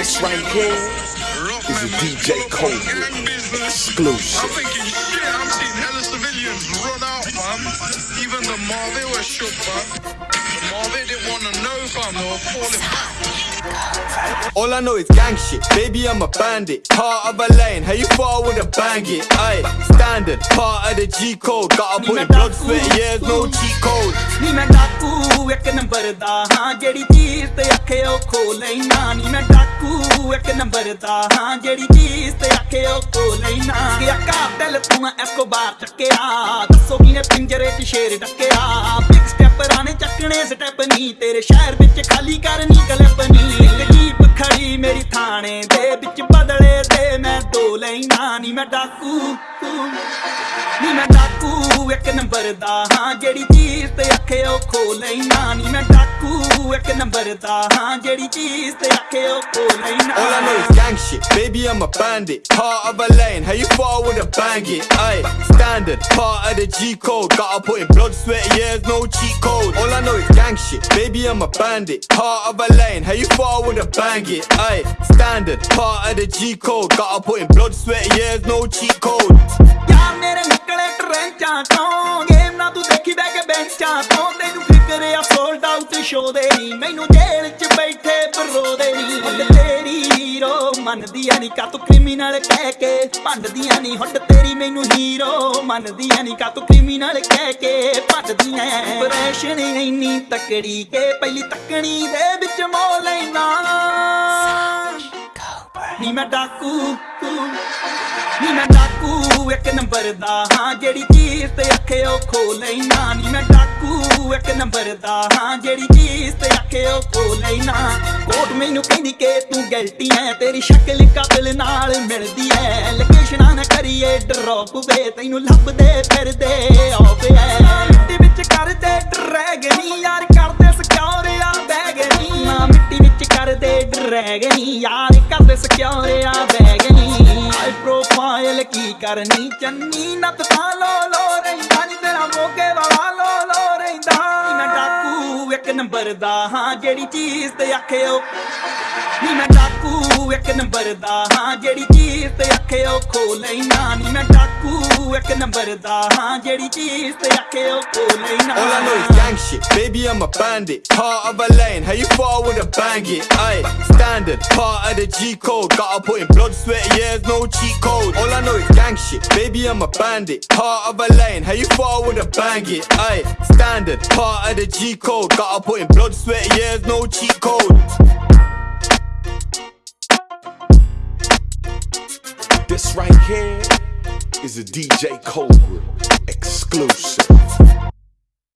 This right here is a DJ Cobra exclusive. I'm thinking shit, I've seen hella civilians run out, fam. Even the Marvel were shook, fam. The Marvel didn't want to know, fam. They were falling back. All I know is gang shit, baby I'm a bandit Heart of a lane, how you thought I wouldn't bang it Aye, standard, part of the G code Gotta put in blood, sweat, years, no cheat code ਨੀ ਮੈਂ ਡਾਕੂ ਇੱਕ number ਦਾ ਹਾਂ ਜਿਹੜੀ ਚੀਜ਼ ਤੇ ਆਖੇ ਉਹ ਖੋ ਲੈਣਾ ਨੀ ਮੈਂ ਡਾਕੂ ਇੱਕ ਨੰਬਰ ਦਾ, ਹਾਂ, ਜਿਹੜੀ ਚੀਜ਼ ਤੇ ਆਖੇ ਉਹ ਖੋ ਲੈਣਾ ਕਿ ਆਕਾ ਦਿਲ ਤੂੰ ਐਸਕੋਬਾਰ ਚੱਕਿਆ, ਦੱਸੋ ਕਿਨੇ ਪਿੰਜਰੇ 'ਚ ਸ਼ੇਰ ਡੱਕਿਆ ਬਿਗ ਸਟੈਪਰਾਂ ਨੇ ਚੱਕਣੇ ਸਟੈਪ ਨਹੀਂ ਤੇਰੇ ਸ਼ਹਿਰ ਵਿੱਚ, ਖਾਲੀ ਕਰਨੀ ਕਲਿੱਪ ਨਹੀਂ ਇੱਕ ਜੀਪ ਖੜੀ ਮੇਰੀ ਥਾਣੇ ਦੇ ਵਿੱਚ, ਬਦਲੇ ਦੇ ਮੈਂ ਦੋ ਲੈਣਾ ਨੀ। ਮੈਂ ਡਾਕੂ, ਨੀ, ਮੈਂ ਡਾਕੂ ਇੱਕ ਨੰਬਰ ਦਾ, ਹਾਂ, ਜਿਹੜੀ ਚੀਜ਼ ਤੇ ਆਖੇ ਉਹ ਖੋ ਲੈਣਾ ਨੀ। ਮੈਂ ਡਾਕੂ ਇੱਕ ਨੰਬਰ ਦਾ ਹਾਂ ਜਿਹੜੀ ਚੀਜ਼ ਤੇ ਆਖੇ ਉਹ ਖੋ ਲੈਣਾ All I know is gang shit, baby I'm a bandit Heart of a lane, how you thought I wouldn't bang it Aye, standard, part of the G code Gotta put in blood, sweat, years, no cheat code All I know is gang shit, baby I'm a bandit Heart of a lane, how you thought I wouldn't bang it Aye, standard, part of the G code Gotta put in blood, sweat, years, no cheat code ਯਾਰ ਮੇਰੇ Sold ਨਹੀਂ ਮੈਨੂੰ ਜੇਲ੍ਹ 'ਚ ਬੈਠੇ ਬਰੋ ਨਹੀਂ ਹੁਣ ਤੇਰੀ hero ਮੰਨਦੀਆਂ ਨਹੀਂ ਕਾ ਤੂੰ ਕ੍ਰਿਮੀਨਲ ਕਹਿ ਕੇ ਭੰਡਦੀਆਂ ਨਹੀਂ ਹੁਣ ਤੇਰੀ ਮੈਨੂੰ ਹੀਰੋ ਮੰਨਦੀਆਂ ਨਹੀਂ ਕਾ ਤੂੰ ਕ੍ਰਿਮੀਨਲ ਕਹਿ ਕੇ ਭੰਡਦੀਆਂ ਪ੍ਰੈਸ਼ਨ ਇੰਨੀ ਤਕੜੀ ਕੇ ਪਹਿਲੀ ਤੱਕਣੀ ਦੇ ਵਿੱਚ ਮੋ ਲੈਣਾ ਨੀ ਮੈਂ ਡਾਕੂ, ਨੀ ਮੈਂ ਡਾਕੂ, ਇੱਕ ਨੰਬਰ ਦਾ ਹਾਂ, ਜਿਹੜੀ ਚੀਜ਼ ਤੇ ਆਖੇ ਉਹ ਖੋ ਲੈਣਾ ਨੀ ਮੈਂ ਡਾਕੂ ਇੱਕ ਨੰਬਰ ਦਾ ਹਾਂ, ਜਿਹੜੀ ਚੀਜ਼ ਤੇ ਆਖੇ ਉਹ ਖੋ ਲੈਣਾ ਕੋਟ ਮੈਨੂੰ ਕਹਿੰਦੀ ਕਿ ਤੂੰ ਗਲਤੀ ਐ, ਤੇਰੀ ਸ਼ਕਲ ਕਾਬਲ ਨਾਲ ਮਿਲਦੀ ਐ। ਲੋਕੇਸ਼ਨਾਂ ਨਾ ਕਰੀਏ ਡਰੌਪ ਵੇ, ਤੈਨੂੰ ਲੱਭਦੇ ਫਿਰਦੇ ਆਪ ਐ। ਮਿੱਟੀ ਵਿੱਚ ਕਰਦੇ ਡਰੈਗਨੀ ਯਾਰ ਕਰਦੇ ਸਿਕਿਉਰ ਆ ਬੈਗਨੀ ਨਾ। ਮਿੱਟੀ ਵਿੱਚ ਕਰਦੇ ਡਰੈਗਨੀ ਯਾਰ ਕਰਦੇ ਸਿਕਿਉਰ ਆ ਬੈਗਨੀ ਹਾਈ ਪ੍ਰੋਫਾਈਲ ਕੀ ਕਰਨੀ, ਚੰਨੀ ਨੱਤ ਤਾਂ ਲੋ ਨੰਬਰ ਦਾ, ਹਾਂ, ਜਿਹੜੀ ਚੀਜ਼ ਤੇ ਆਖੇ ਨੀ ਮੈਂ ਡਾਕੂ, ਇੱਕ ਨੰਬਰ ਦਾ, ਹਾਂ, ਜਿਹੜੀ ਚੀਜ਼ ਤੇ ਆਖੇ ਉਹ ਖੋ ਲੈਣਾ, ਨੀ ਮੈਂ ਡਾਕੂ। ਇੱਕ ਨੰਬਰ ਦਾ ਹਾਂ ਜਿਹੜੀ ਚੀਜ਼ ਤੇ ਆਖੇ ਉਹ ਖੋ ਲੈਣਾ All I know is gang shit, baby I'm a bandit Heart of a lane, how you thought I wouldn't bang it Aye, standard, part of the G code Gotta put in blood, sweat, years, no cheat code All I know is gang shit, baby I'm a bandit Heart of a lane, how you thought I wouldn't bang it Aye, standard, part of the G code Gotta put in blood, sweat, years, no cheat code This right here is a DJ Cobra exclusive.